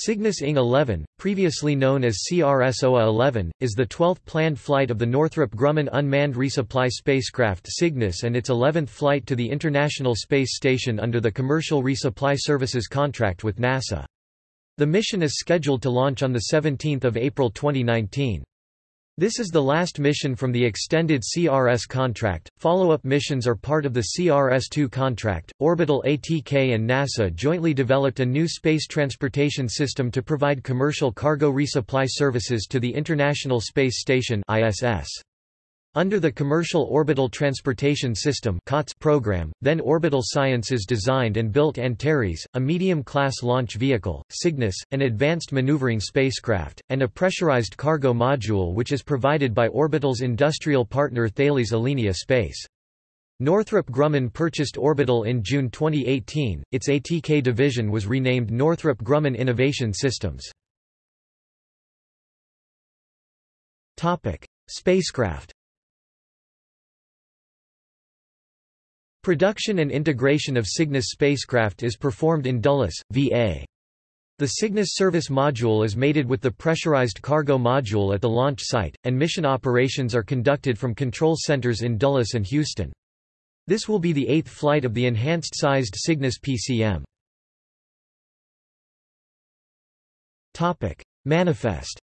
Cygnus NG-11, previously known as CRS-OA-11, is the 12th planned flight of the Northrop Grumman unmanned resupply spacecraft Cygnus and its 11th flight to the International Space Station under the Commercial Resupply Services contract with NASA. The mission is scheduled to launch on 17 April 2019. This is the last mission from the extended CRS contract. Follow up missions are part of the CRS 2 contract. Orbital ATK and NASA jointly developed a new space transportation system to provide commercial cargo resupply services to the International Space Station. ISS. Under the Commercial Orbital Transportation System program, then Orbital Sciences designed and built Antares, a medium-class launch vehicle, Cygnus, an advanced maneuvering spacecraft, and a pressurized cargo module which is provided by Orbital's industrial partner Thales Alenia Space. Northrop Grumman purchased Orbital in June 2018, its ATK division was renamed Northrop Grumman Innovation Systems. Spacecraft Production and integration of Cygnus spacecraft is performed in Dulles, VA. The Cygnus service module is mated with the pressurized cargo module at the launch site, and mission operations are conducted from control centers in Dulles and Houston. This will be the eighth flight of the enhanced-sized Cygnus PCM. Manifest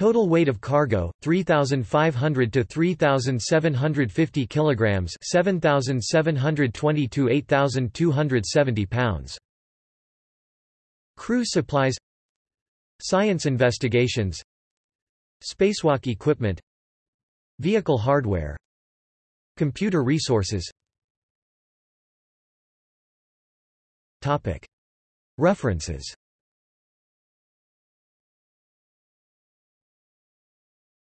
Total weight of cargo 3500 to 3750 kilograms 7720 to 8270 pounds. Crew supplies Science investigations Spacewalk equipment Vehicle hardware Computer resources. Topic. References